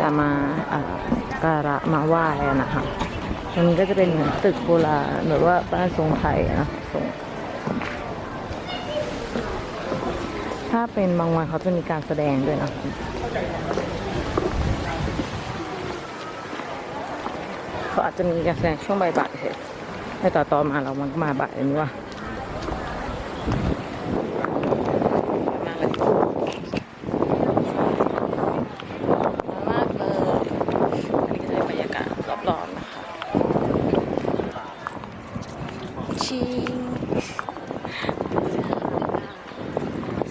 จะมาเอ่อการะมาไหว้นะคะตรงนี้ก็จะเป็นเหมือนตึกโบราณหรือว่าบ้านทรงไทยนะทรงถ้าเป็นบางวันเขาจะมีการแสดงด้วยนะเขาอาจจะมีการแสดงช่วงบ่ายๆเฉยแต่ต่อต่อมาเรามันก็มาบ่ายนี้ว่าเลย มากเลย อันนี้ก็จะเป็นบรรยากาศรอบๆนะคะ ชิง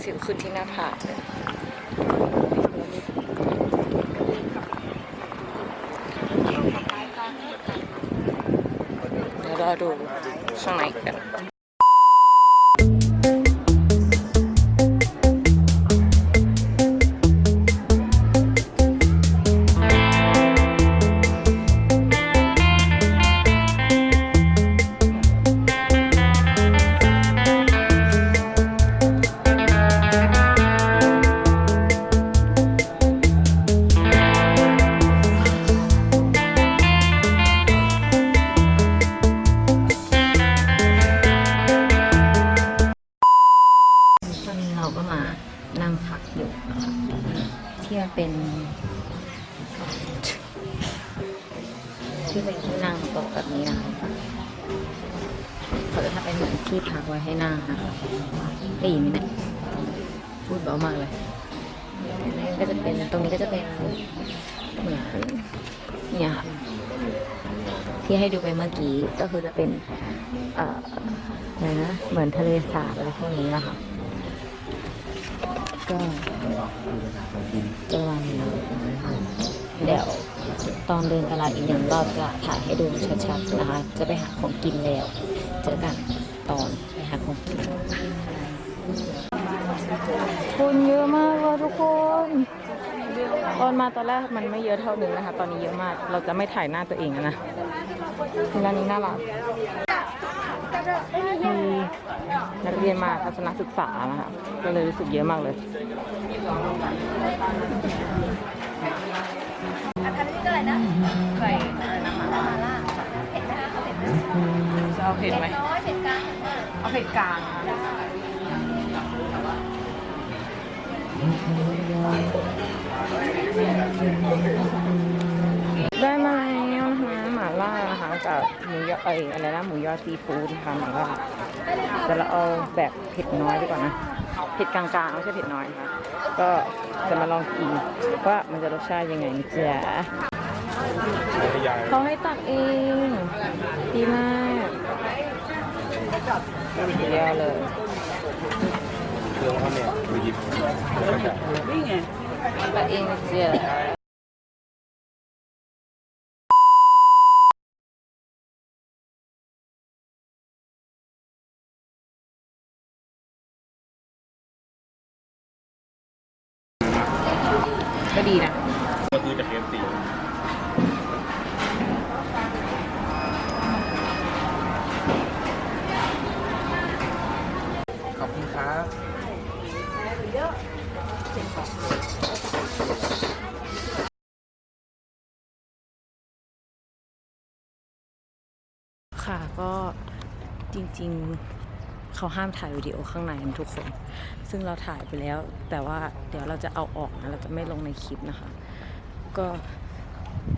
สิวขึ้นที่หน้าผากเลยเดี๋ยวเราดูข้างในกัน ก็มานั่งพักอยู่นะคะที่มันเป็นที่เป็นที่นั่งโต๊ะแบบนี้นะคะเขาจะทำเป็นเหมือนที่พักไว้ให้นั่งนะคะได้ยินไหมเนี่ยพูดเบามากเลยก็จะเป็นตรงนี้ก็จะเป็นเหมือนเนี่ยค่ะที่ให้ดูไปเมื่อกี้ก็คือจะเป็นเอ่ออะไรนะเหมือนทะเลสาบอะไรพวกนี้นะคะ ก็จะวันนี้เดี๋ยวตอนเดินตลาดอีกหนึ่งรอบจะถ่ายให้ดูชัดๆนะคะ จะไปหาของกินแล้ว เจอกันตอนไปหาของกินคนเยอะมากเลยทุกคน ตอนมาตอนแรกมันไม่เยอะเท่านึงนะคะ ตอนนี้เยอะมาก เราจะไม่ถ่ายหน้าตัวเองแล้วนะร้านนี้น่ารักมีนักเรียนมาทัศนศึกษานะคะก็เลยรู้สึกเยอะมากเลยใส่อะไรนะคะจะเอาเผ็ดไหมเอาเผ็ดกลางค่ะ ได้มาแล้วนะคะหม่าล่านะคะกับหมูยอเอยอะไรนะหมูยอซีฟู้ดนะคะหม่าล่าแต่เราเอาแบบเผ็ดน้อยดีกว่านะเผ็ดกลางๆไม่ใช่เผ็ดน้อยนะคะก็จะมาลองกินว่ามันจะรสชาติยังไงจ๊ะเขาให้ตักเองดีมากเยอะเลยเครื่องเขาเนี่ยไปหยิบแล้วก็จะตักเอง นะเจ๊ก็ดีนะ ก็คือจะเค็มสี ขอบคุณครับ ค่ะ ก็จริงๆเขาห้ามถ่ายวิดีโอข้างในทุกคน ซึ่งเราถ่ายไปแล้ว แต่ว่าเดี๋ยวเราจะเอาออกนะเราจะไม่ลงในคลิปนะคะ ก็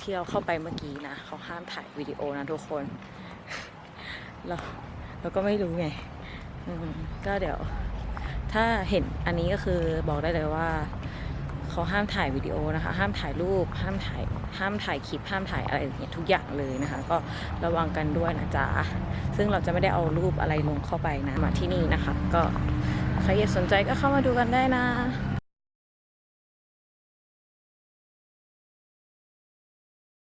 ที่เราเข้าไปเมื่อกี้นะเขาห้ามถ่ายวิดีโอนะทุกคนเราเราก็ไม่รู้ไงก็เดี๋ยว ถ้าเห็นอันนี้ก็คือบอกได้เลยว่า เขาห้ามถ่ายวิดีโอนะคะ ห้ามถ่ายรูป ห้ามถ่าย ห้ามถ่ายคลิป ห้ามถ่ายอะไรอย่างเงี้ยทุกอย่างเลยนะคะ ก็ระวังกันด้วยนะจ๊ะ ซึ่งเราจะไม่ได้เอารูปอะไรลงเข้าไปนะ มาที่นี่นะคะ ก็ใครสนใจก็เข้ามาดูกันได้นะ